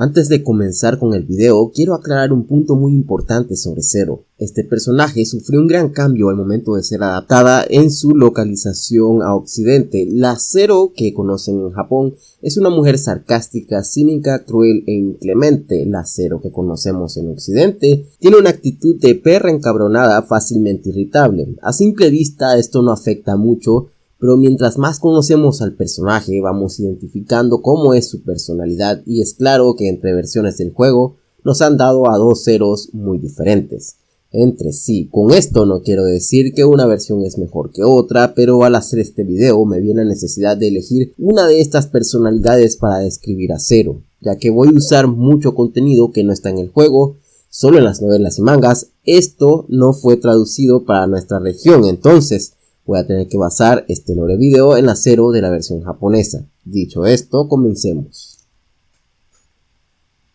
Antes de comenzar con el video, quiero aclarar un punto muy importante sobre Zero. Este personaje sufrió un gran cambio al momento de ser adaptada en su localización a occidente. La Zero que conocen en Japón es una mujer sarcástica, cínica, cruel e inclemente. La Zero que conocemos en occidente tiene una actitud de perra encabronada fácilmente irritable. A simple vista esto no afecta mucho pero mientras más conocemos al personaje vamos identificando cómo es su personalidad y es claro que entre versiones del juego nos han dado a dos ceros muy diferentes entre sí. Con esto no quiero decir que una versión es mejor que otra, pero al hacer este video me viene la necesidad de elegir una de estas personalidades para describir a Zero, ya que voy a usar mucho contenido que no está en el juego, solo en las novelas y mangas. Esto no fue traducido para nuestra región, entonces voy a tener que basar este lore video en la cero de la versión japonesa. Dicho esto, comencemos.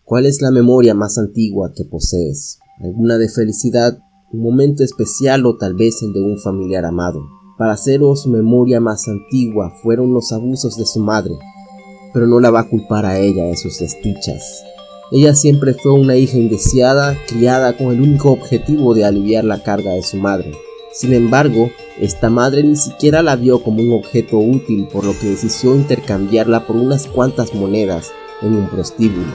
¿Cuál es la memoria más antigua que posees? ¿Alguna de felicidad? ¿Un momento especial o tal vez el de un familiar amado? Para Cero su memoria más antigua fueron los abusos de su madre, pero no la va a culpar a ella de sus desdichas. Ella siempre fue una hija indeseada, criada con el único objetivo de aliviar la carga de su madre. Sin embargo, esta madre ni siquiera la vio como un objeto útil por lo que decidió intercambiarla por unas cuantas monedas en un prostíbulo.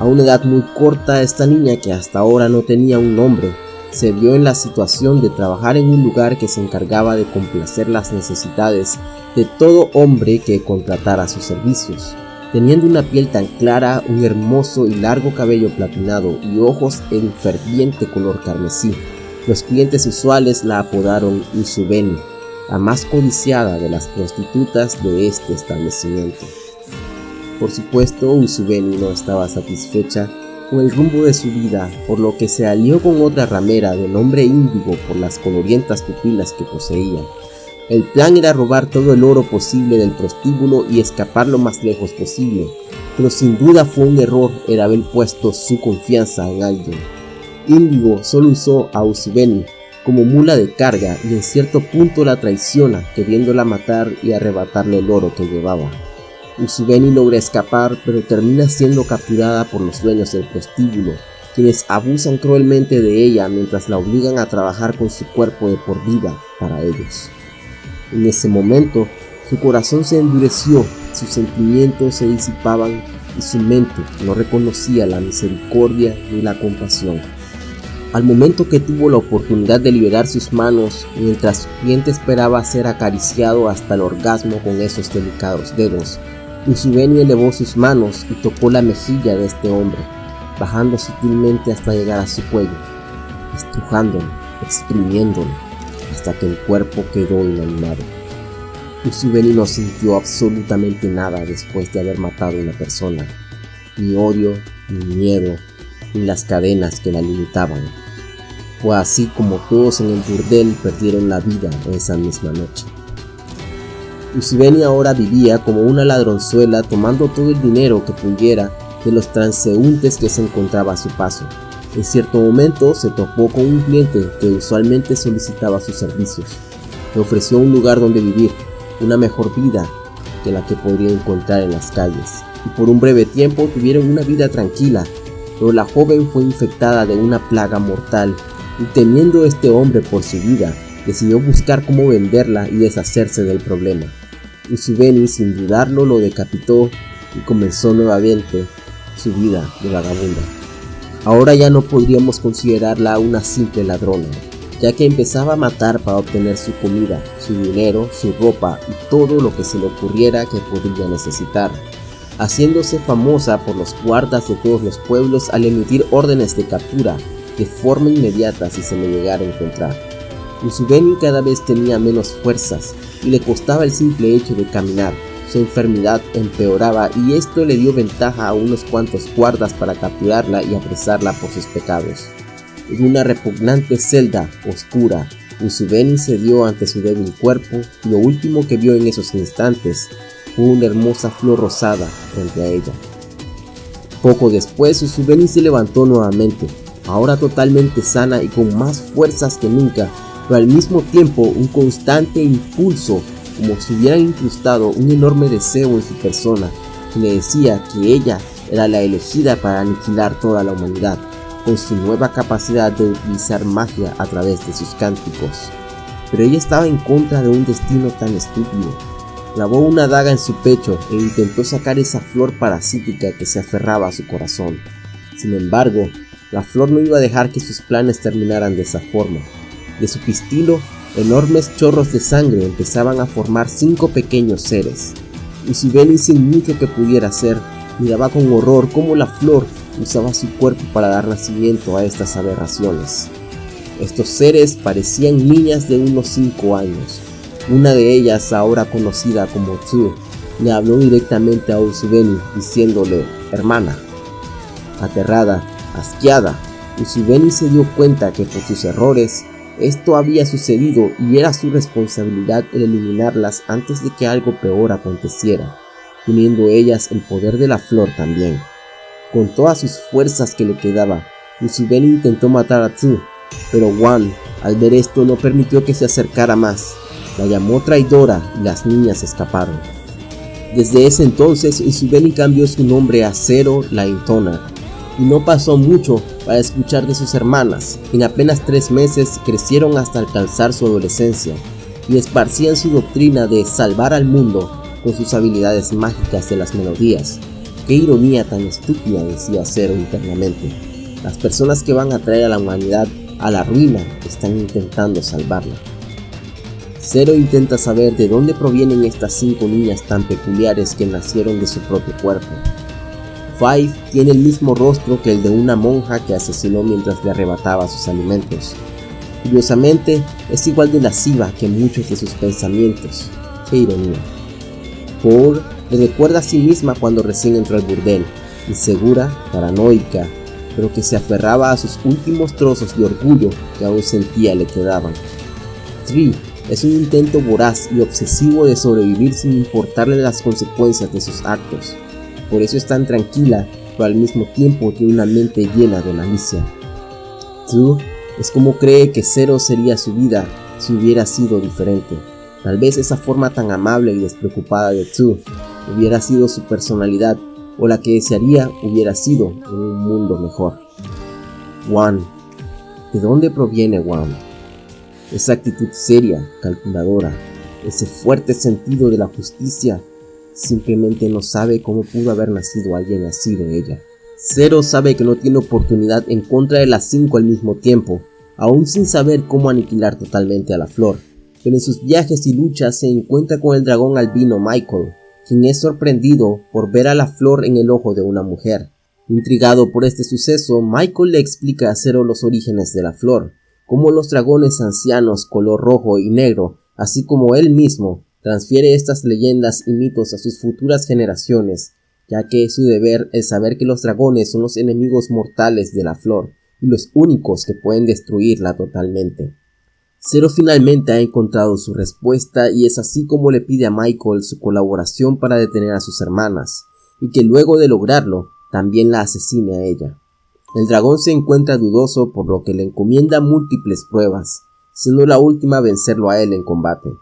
A una edad muy corta, esta niña que hasta ahora no tenía un nombre, se vio en la situación de trabajar en un lugar que se encargaba de complacer las necesidades de todo hombre que contratara sus servicios. Teniendo una piel tan clara, un hermoso y largo cabello platinado y ojos en ferviente color carmesí, los clientes usuales la apodaron Usubeni, la más codiciada de las prostitutas de este establecimiento. Por supuesto, Usubeni no estaba satisfecha con el rumbo de su vida, por lo que se alió con otra ramera de nombre Índigo por las colorientas pupilas que poseía. El plan era robar todo el oro posible del prostíbulo y escapar lo más lejos posible, pero sin duda fue un error el haber puesto su confianza en alguien. Índigo solo usó a Usubeni como mula de carga y en cierto punto la traiciona queriéndola matar y arrebatarle el oro que llevaba. Usubeni logra escapar pero termina siendo capturada por los dueños del prostíbulo, quienes abusan cruelmente de ella mientras la obligan a trabajar con su cuerpo de por vida para ellos. En ese momento, su corazón se endureció, sus sentimientos se disipaban y su mente no reconocía la misericordia ni la compasión. Al momento que tuvo la oportunidad de liberar sus manos, mientras su cliente esperaba ser acariciado hasta el orgasmo con esos delicados dedos, Usubeni elevó sus manos y tocó la mejilla de este hombre, bajando sutilmente hasta llegar a su cuello, estrujándolo, exprimiéndolo, hasta que el cuerpo quedó inanimado. Usubeni no sintió absolutamente nada después de haber matado a una persona, ni odio, ni miedo, ni las cadenas que la limitaban. Fue así como todos en el burdel perdieron la vida esa misma noche. Usibeni ahora vivía como una ladronzuela tomando todo el dinero que pudiera de los transeúntes que se encontraba a su paso. En cierto momento se topó con un cliente que usualmente solicitaba sus servicios. Le ofreció un lugar donde vivir, una mejor vida que la que podría encontrar en las calles. Y por un breve tiempo tuvieron una vida tranquila, pero la joven fue infectada de una plaga mortal y temiendo este hombre por su vida, decidió buscar cómo venderla y deshacerse del problema. Usubeni sin dudarlo lo decapitó y comenzó nuevamente su vida de vagabunda. Ahora ya no podríamos considerarla una simple ladrona, ya que empezaba a matar para obtener su comida, su dinero, su ropa y todo lo que se le ocurriera que podría necesitar, haciéndose famosa por los guardas de todos los pueblos al emitir órdenes de captura de forma inmediata si se le llegara a encontrar. Usubeni cada vez tenía menos fuerzas y le costaba el simple hecho de caminar. Su enfermedad empeoraba y esto le dio ventaja a unos cuantos guardas para capturarla y apresarla por sus pecados. En una repugnante celda oscura, Usubeni cedió ante su débil cuerpo y lo último que vio en esos instantes fue una hermosa flor rosada frente a ella. Poco después Usubeni se levantó nuevamente, ahora totalmente sana y con más fuerzas que nunca, pero al mismo tiempo un constante impulso, como si hubiera incrustado un enorme deseo en su persona, que le decía que ella era la elegida para aniquilar toda la humanidad, con su nueva capacidad de utilizar magia a través de sus cánticos. Pero ella estaba en contra de un destino tan estúpido. Clavó una daga en su pecho e intentó sacar esa flor parasítica que se aferraba a su corazón. Sin embargo, la flor no iba a dejar que sus planes terminaran de esa forma. De su pistilo, enormes chorros de sangre empezaban a formar cinco pequeños seres. Y si Benny sin mucho que pudiera hacer, miraba con horror cómo la flor usaba su cuerpo para dar nacimiento a estas aberraciones. Estos seres parecían niñas de unos 5 años. Una de ellas, ahora conocida como Tsu, le habló directamente a Usubeni diciéndole, hermana. Aterrada, asqueada, Usubeni se dio cuenta que por sus errores esto había sucedido y era su responsabilidad el eliminarlas antes de que algo peor aconteciera, teniendo ellas el poder de la flor también. Con todas sus fuerzas que le quedaba, Usubeni intentó matar a Tsu, pero Wan, al ver esto, no permitió que se acercara más. La llamó traidora y las niñas escaparon. Desde ese entonces, Usubeni cambió su nombre a Zero la Intona, y no pasó mucho para escuchar de sus hermanas. En apenas tres meses crecieron hasta alcanzar su adolescencia y esparcían su doctrina de salvar al mundo con sus habilidades mágicas de las melodías. Qué ironía tan estúpida decía Zero internamente. Las personas que van a traer a la humanidad a la ruina están intentando salvarla. Zero intenta saber de dónde provienen estas cinco niñas tan peculiares que nacieron de su propio cuerpo. Five tiene el mismo rostro que el de una monja que asesinó mientras le arrebataba sus alimentos. Curiosamente, es igual de lasciva que muchos de sus pensamientos. Qué ironía. Paul le recuerda a sí misma cuando recién entró al burdel, insegura, paranoica, pero que se aferraba a sus últimos trozos de orgullo que aún sentía le quedaban. Tree es un intento voraz y obsesivo de sobrevivir sin importarle las consecuencias de sus actos. Por eso es tan tranquila, pero al mismo tiempo tiene una mente llena de malicia. True es como cree que Zero sería su vida si hubiera sido diferente. Tal vez esa forma tan amable y despreocupada de True hubiera sido su personalidad o la que desearía hubiera sido en un mundo mejor. Juan. ¿De dónde proviene Juan? Esa actitud seria, calculadora, ese fuerte sentido de la justicia, simplemente no sabe cómo pudo haber nacido alguien así de ella. Zero sabe que no tiene oportunidad en contra de las cinco al mismo tiempo, aún sin saber cómo aniquilar totalmente a la flor, pero en sus viajes y luchas se encuentra con el dragón albino Michael, quien es sorprendido por ver a la flor en el ojo de una mujer. Intrigado por este suceso, Michael le explica a Zero los orígenes de la flor, cómo los dragones ancianos color rojo y negro, así como él mismo, transfiere estas leyendas y mitos a sus futuras generaciones, ya que su deber es saber que los dragones son los enemigos mortales de la flor y los únicos que pueden destruirla totalmente. Zero finalmente ha encontrado su respuesta y es así como le pide a Michael su colaboración para detener a sus hermanas, y que luego de lograrlo, también la asesine a ella. El dragón se encuentra dudoso por lo que le encomienda múltiples pruebas, siendo la última vencerlo a él en combate.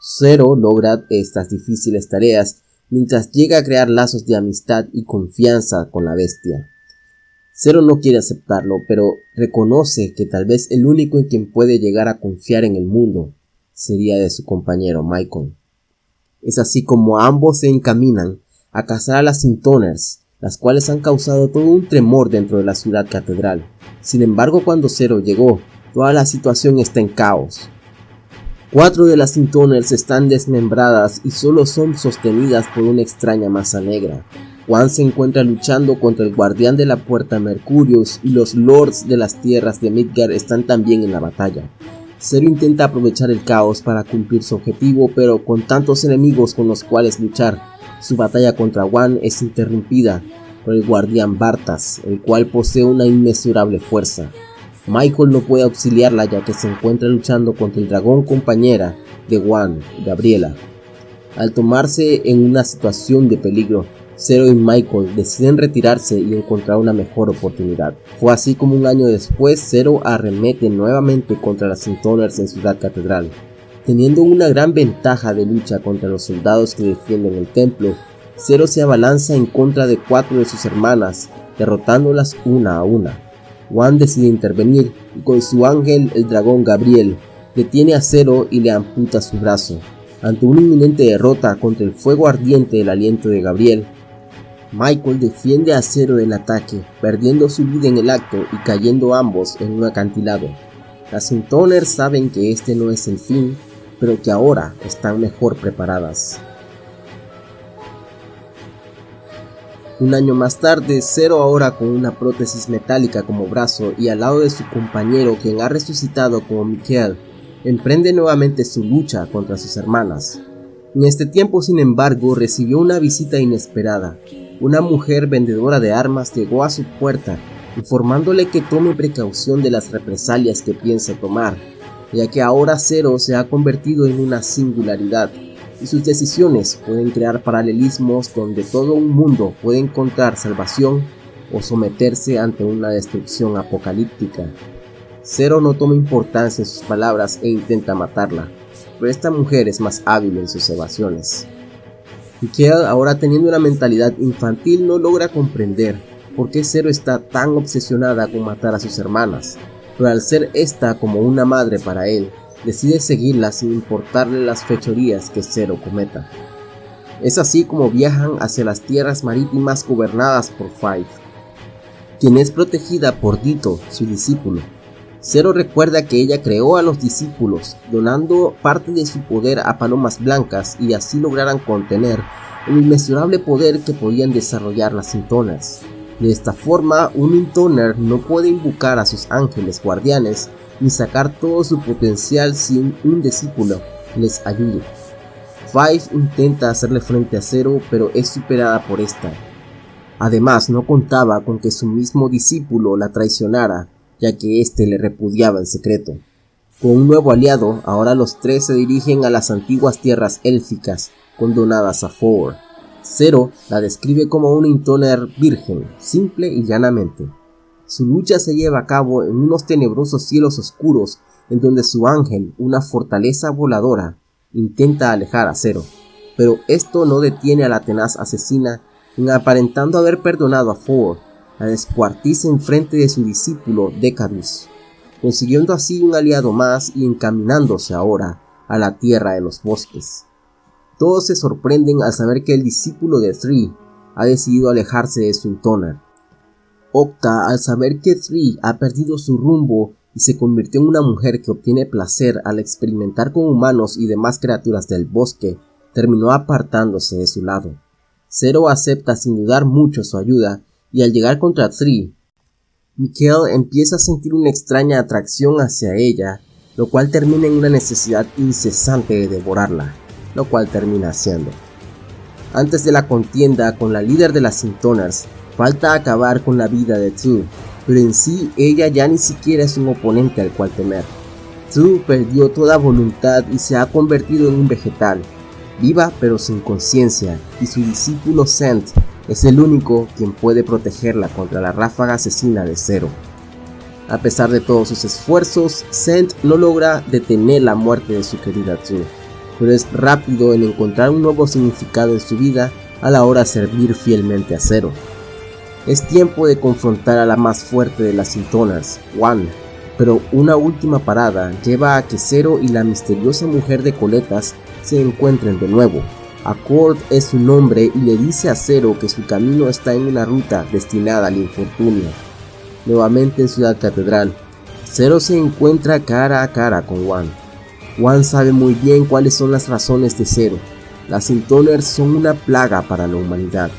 Zero logra estas difíciles tareas mientras llega a crear lazos de amistad y confianza con la bestia. Zero no quiere aceptarlo, pero reconoce que tal vez el único en quien puede llegar a confiar en el mundo sería de su compañero Michael. Es así como ambos se encaminan a cazar a las Sintoners, las cuales han causado todo un tremor dentro de la ciudad catedral. Sin embargo, cuando Zero llegó, toda la situación está en caos. Cuatro de las Sintoners están desmembradas y solo son sostenidas por una extraña masa negra. Juan se encuentra luchando contra el guardián de la puerta Mercurius y los lords de las tierras de Midgard están también en la batalla. Zero intenta aprovechar el caos para cumplir su objetivo, pero con tantos enemigos con los cuales luchar, su batalla contra Juan es interrumpida por el guardián Bartas, el cual posee una inmesurable fuerza. Michael no puede auxiliarla ya que se encuentra luchando contra el dragón compañera de Juan, Gabriela. Al tomarse en una situación de peligro, Zero y Michael deciden retirarse y encontrar una mejor oportunidad. Fue así como un año después Zero arremete nuevamente contra las Sintoners en Ciudad Catedral. Teniendo una gran ventaja de lucha contra los soldados que defienden el templo, Zero se abalanza en contra de cuatro de sus hermanas, derrotándolas una a una. Juan decide intervenir y con su ángel, el dragón Gabriel, detiene a Zero y le amputa su brazo. Ante una inminente derrota contra el fuego ardiente del aliento de Gabriel, Michael defiende a Zero del ataque, perdiendo su vida en el acto y cayendo ambos en un acantilado. Las Intoners saben que este no es el fin, pero que ahora están mejor preparadas. Un año más tarde, Zero ahora con una prótesis metálica como brazo y al lado de su compañero quien ha resucitado como Mikael, emprende nuevamente su lucha contra sus hermanas. En este tiempo, sin embargo, recibió una visita inesperada. Una mujer vendedora de armas llegó a su puerta, informándole que tome precaución de las represalias que piensa tomar, ya que ahora Zero se ha convertido en una singularidad y sus decisiones pueden crear paralelismos donde todo un mundo puede encontrar salvación o someterse ante una destrucción apocalíptica. Zero no toma importancia en sus palabras e intenta matarla, pero esta mujer es más hábil en sus evasiones. Mikael, ahora teniendo una mentalidad infantil, no logra comprender por qué Zero está tan obsesionada con matar a sus hermanas, pero al ser esta como una madre para él, decide seguirla sin importarle las fechorías que Zero cometa. Es así como viajan hacia las tierras marítimas gobernadas por Five, quien es protegida por Dito, su discípulo. Zero recuerda que ella creó a los discípulos, donando parte de su poder a palomas blancas y así lograran contener el inmesurable poder que podían desarrollar las Intoners. De esta forma, un Intoner no puede invocar a sus ángeles guardianes ni sacar todo su potencial sin un discípulo les ayude. Five intenta hacerle frente a Zero pero es superada por esta. Además no contaba con que su mismo discípulo la traicionara ya que éste le repudiaba en secreto. Con un nuevo aliado, ahora los tres se dirigen a las antiguas tierras élficas condonadas a Four. Zero la describe como un intoner virgen, simple y llanamente. Su lucha se lleva a cabo en unos tenebrosos cielos oscuros en donde su ángel, una fortaleza voladora, intenta alejar a Zero. Pero esto no detiene a la tenaz asesina en aparentando haber perdonado a Ford, la descuartiza en frente de su discípulo Decadus, consiguiendo así un aliado más y encaminándose ahora a la tierra de los bosques. Todos se sorprenden al saber que el discípulo de Three ha decidido alejarse de su Toner Octa, al saber que Three ha perdido su rumbo y se convirtió en una mujer que obtiene placer al experimentar con humanos y demás criaturas del bosque, terminó apartándose de su lado. Zero acepta sin dudar mucho su ayuda y al llegar contra Three, Mikhail empieza a sentir una extraña atracción hacia ella, lo cual termina en una necesidad incesante de devorarla, lo cual termina haciendo. Antes de la contienda con la líder de las Sintoners, Falta acabar con la vida de Tzu, pero en sí ella ya ni siquiera es un oponente al cual temer. Tzu perdió toda voluntad y se ha convertido en un vegetal, viva pero sin conciencia, y su discípulo Sent es el único quien puede protegerla contra la ráfaga asesina de Zero. A pesar de todos sus esfuerzos, Sent no logra detener la muerte de su querida Tzu, pero es rápido en encontrar un nuevo significado en su vida a la hora de servir fielmente a Zero. Es tiempo de confrontar a la más fuerte de las sintonas, Juan, pero una última parada lleva a que Zero y la misteriosa mujer de coletas se encuentren de nuevo. Accord es su nombre y le dice a Zero que su camino está en una ruta destinada al infortunio. Nuevamente en Ciudad Catedral, Zero se encuentra cara a cara con Juan. Juan sabe muy bien cuáles son las razones de Zero. Las Sintoners son una plaga para la humanidad.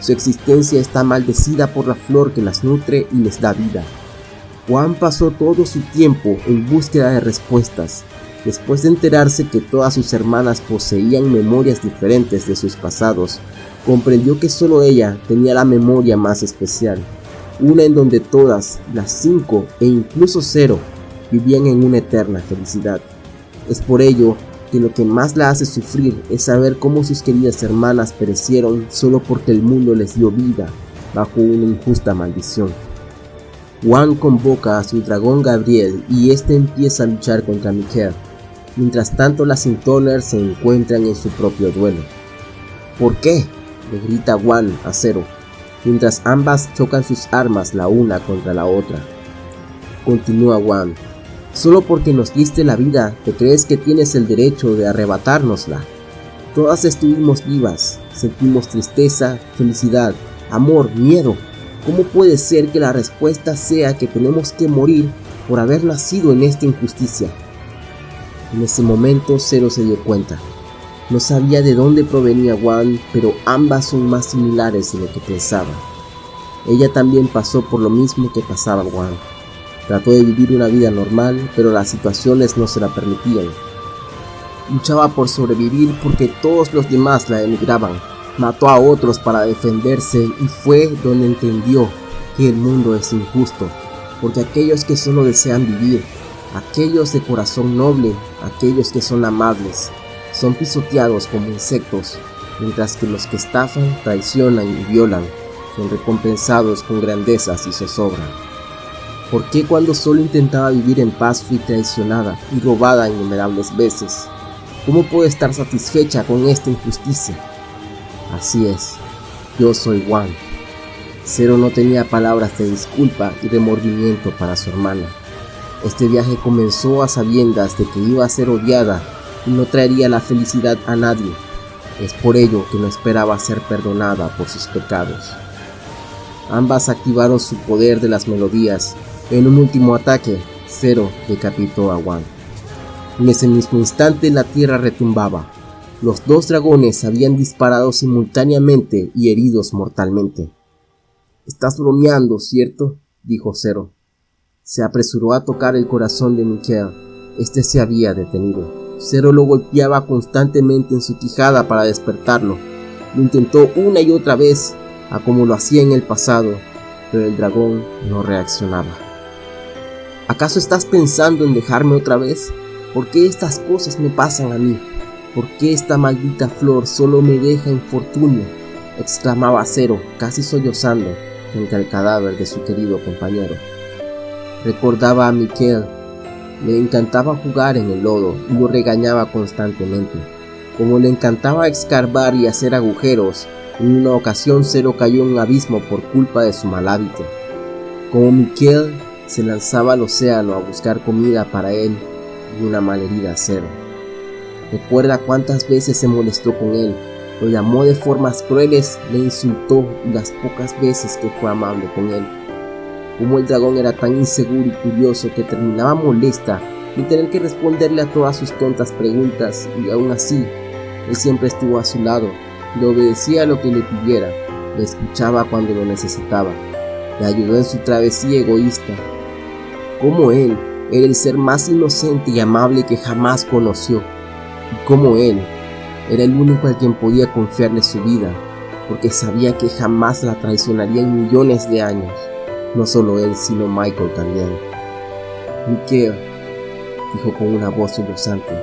Su existencia está maldecida por la flor que las nutre y les da vida. Juan pasó todo su tiempo en búsqueda de respuestas. Después de enterarse que todas sus hermanas poseían memorias diferentes de sus pasados, comprendió que solo ella tenía la memoria más especial, una en donde todas, las cinco e incluso cero, vivían en una eterna felicidad. Es por ello que lo que más la hace sufrir es saber cómo sus queridas hermanas perecieron solo porque el mundo les dio vida bajo una injusta maldición. Juan convoca a su dragón Gabriel y este empieza a luchar contra Mikael. Mientras tanto las Intoners se encuentran en su propio duelo. ¿Por qué? le grita Juan a Cero, mientras ambas chocan sus armas la una contra la otra. Continúa Juan, solo porque nos diste la vida, te crees que tienes el derecho de arrebatárnosla. Todas estuvimos vivas, sentimos tristeza, felicidad, amor, miedo. ¿Cómo puede ser que la respuesta sea que tenemos que morir por haber nacido en esta injusticia? En ese momento Cero se dio cuenta. No sabía de dónde provenía Juan, pero ambas son más similares de lo que pensaba. Ella también pasó por lo mismo que pasaba Juan. Trató de vivir una vida normal, pero las situaciones no se la permitían. Luchaba por sobrevivir porque todos los demás la emigraban. Mató a otros para defenderse y fue donde entendió que el mundo es injusto, porque aquellos que solo desean vivir, aquellos de corazón noble, aquellos que son amables, son pisoteados como insectos, mientras que los que estafan, traicionan y violan son recompensados con grandezas y zozobra. ¿Por qué cuando solo intentaba vivir en paz fui traicionada y robada innumerables veces? ¿Cómo puedo estar satisfecha con esta injusticia? Así es, yo soy Juan. Cero no tenía palabras de disculpa y remordimiento para su hermana. Este viaje comenzó a sabiendas de que iba a ser odiada y no traería la felicidad a nadie. Es por ello que no esperaba ser perdonada por sus pecados. Ambas activaron su poder de las melodías. En un último ataque, Cero decapitó a Juan. En ese mismo instante la tierra retumbaba. Los dos dragones habían disparado simultáneamente y heridos mortalmente. Estás bromeando, ¿cierto? dijo Cero. Se apresuró a tocar el corazón de Miquel. Este se había detenido. Cero lo golpeaba constantemente en su quijada para despertarlo. Lo intentó una y otra vez, a como lo hacía en el pasado, pero el dragón no reaccionaba. ¿Acaso estás pensando en dejarme otra vez? ¿Por qué estas cosas me pasan a mí? ¿Por qué esta maldita flor solo me deja infortunio? exclamaba Cero, casi sollozando, frente al cadáver de su querido compañero. Recordaba a Miquel. Le encantaba jugar en el lodo y lo regañaba constantemente. Como le encantaba escarbar y hacer agujeros, en una ocasión Cero cayó en un abismo por culpa de su mal hábito. Como Miquel se lanzaba al océano a buscar comida para él y una malherida Cero. Recuerda cuántas veces se molestó con él, lo llamó de formas crueles, le insultó y las pocas veces que fue amable con él. Como el dragón era tan inseguro y curioso que terminaba molesta y tener que responderle a todas sus tontas preguntas y aún así, él siempre estuvo a su lado, le obedecía a lo que le pidiera, le escuchaba cuando lo necesitaba, le ayudó en su travesía egoísta. Como él, era el ser más inocente y amable que jamás conoció, y como él, era el único al quien podía confiarle su vida, porque sabía que jamás la traicionaría en millones de años, no solo él, sino Michael también. Miquel, dijo con una voz sollozante,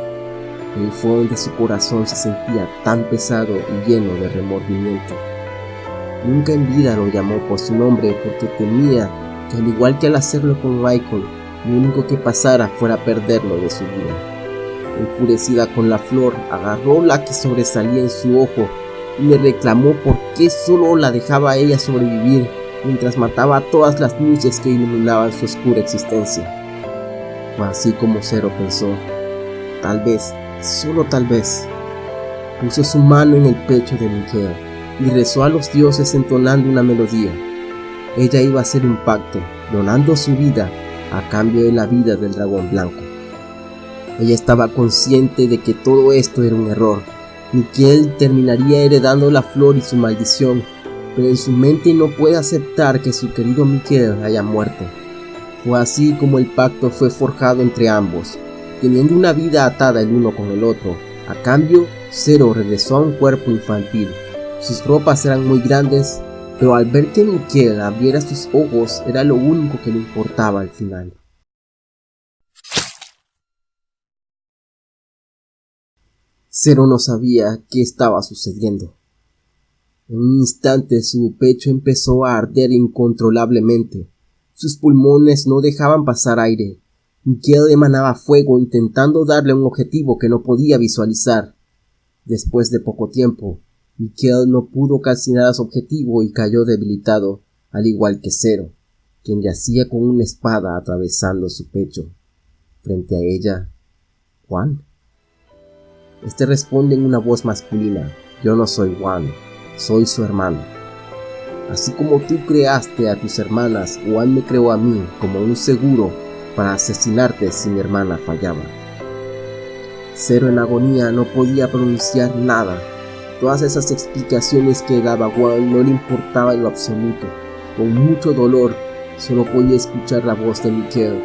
el fondo de su corazón se sentía tan pesado y lleno de remordimiento. Nunca en vida lo llamó por su nombre porque temía que al igual que al hacerlo con Michael, lo único que pasara fuera perderlo de su vida. Enfurecida con la flor, agarró la que sobresalía en su ojo y le reclamó por qué solo la dejaba ella sobrevivir mientras mataba a todas las luces que iluminaban su oscura existencia. así como Cero pensó, tal vez, solo tal vez, puso su mano en el pecho de Miquel y rezó a los dioses entonando una melodía. Ella iba a hacer un pacto, donando su vida a cambio de la vida del dragón blanco. Ella estaba consciente de que todo esto era un error. Miquel terminaría heredando la flor y su maldición, pero en su mente no puede aceptar que su querido Miquel haya muerto. Fue así como el pacto fue forjado entre ambos, teniendo una vida atada el uno con el otro. A cambio, Cero regresó a un cuerpo infantil. Sus ropas eran muy grandes pero al ver que Miquel abriera sus ojos era lo único que le importaba al final. Cero no sabía qué estaba sucediendo. En un instante su pecho empezó a arder incontrolablemente. Sus pulmones no dejaban pasar aire. Miquel emanaba fuego intentando darle un objetivo que no podía visualizar. Después de poco tiempo, Miquel no pudo calcinar a su objetivo y cayó debilitado, al igual que Cero, quien yacía con una espada atravesando su pecho. Frente a ella, Juan. Este responde en una voz masculina, yo no soy Juan, soy su hermano. Así como tú creaste a tus hermanas, Juan me creó a mí como un seguro para asesinarte si mi hermana fallaba. Cero en agonía no podía pronunciar nada. Todas esas explicaciones que daba Juan no le importaba en lo absoluto. Con mucho dolor, solo podía escuchar la voz de Miquel,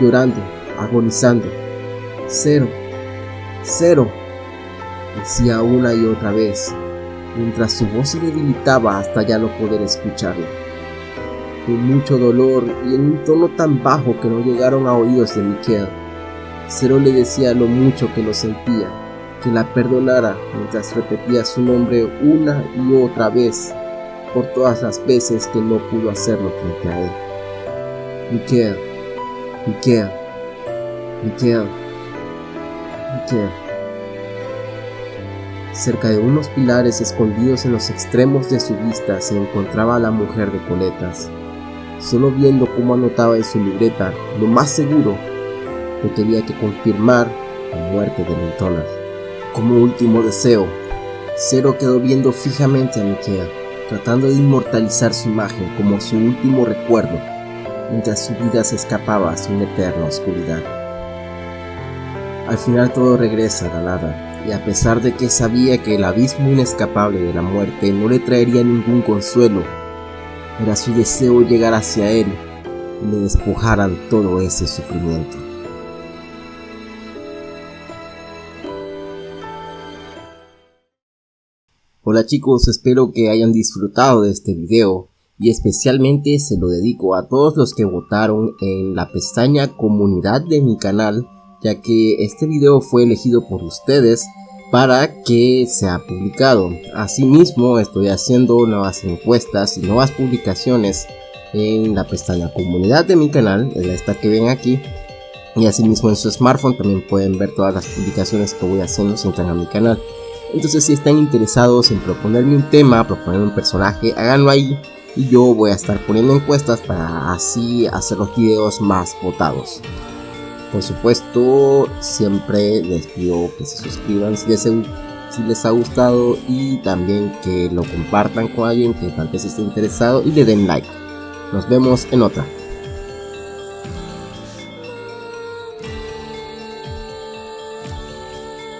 llorando, agonizando. Cero, cero, decía una y otra vez, mientras su voz se debilitaba hasta ya no poder escucharlo. Con mucho dolor y en un tono tan bajo que no llegaron a oídos de Miquel, Cero le decía lo mucho que lo sentía, que la perdonara mientras repetía su nombre una y otra vez por todas las veces que no pudo hacerlo frente a él. Miquel, Miquel, Miquel, Miquel. Cerca de unos pilares escondidos en los extremos de su vista se encontraba la mujer de coletas. Solo viendo cómo anotaba en su libreta, lo más seguro que quería que confirmar la muerte de Lintonas. Como último deseo, Cero quedó viendo fijamente a Miquel, tratando de inmortalizar su imagen como su último recuerdo, mientras su vida se escapaba hacia una eterna oscuridad. Al final todo regresa a la nada, y a pesar de que sabía que el abismo inescapable de la muerte no le traería ningún consuelo, era su deseo llegar hacia él y le despojaran todo ese sufrimiento. Hola chicos, espero que hayan disfrutado de este video y especialmente se lo dedico a todos los que votaron en la pestaña comunidad de mi canal ya que este video fue elegido por ustedes para que sea publicado. Asimismo, estoy haciendo nuevas encuestas y nuevas publicaciones en la pestaña comunidad de mi canal, es esta que ven aquí. Y asimismo en su smartphone también pueden ver todas las publicaciones que voy haciendo si entran a mi canal. Entonces si están interesados en proponerme un tema, proponerme un personaje, háganlo ahí. Y yo voy a estar poniendo encuestas para así hacer los videos más votados. Por supuesto, siempre les pido que se suscriban si les, si les ha gustado y también que lo compartan con alguien que tal vez esté interesado y le den like. Nos vemos en otra.